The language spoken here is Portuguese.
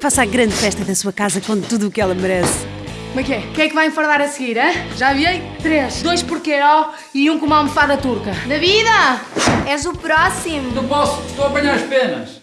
Faça a grande festa da sua casa com tudo o que ela merece. Como é que é? Quem é que vai enfardar a seguir, hein? Já viei? Três. Dois porqueiró e um com uma almofada turca. Na David, és o próximo. Não posso, estou a apanhar as penas.